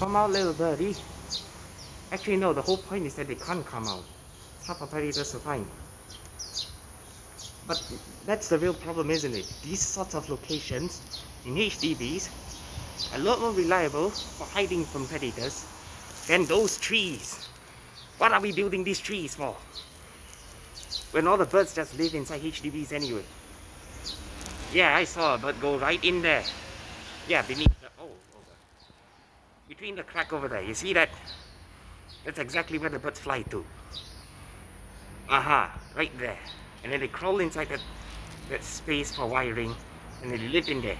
Come out, little birdie. Actually, no, the whole point is that they can't come out. Tough for predators to find. But that's the real problem, isn't it? These sorts of locations in HDBs are a lot more reliable for hiding from predators than those trees. What are we building these trees for? When all the birds just live inside HDBs anyway. Yeah, I saw a bird go right in there. Yeah, beneath. Between the crack over there, you see that? That's exactly where the birds fly to. Aha, right there. And then they crawl inside that, that space for wiring and they live in there.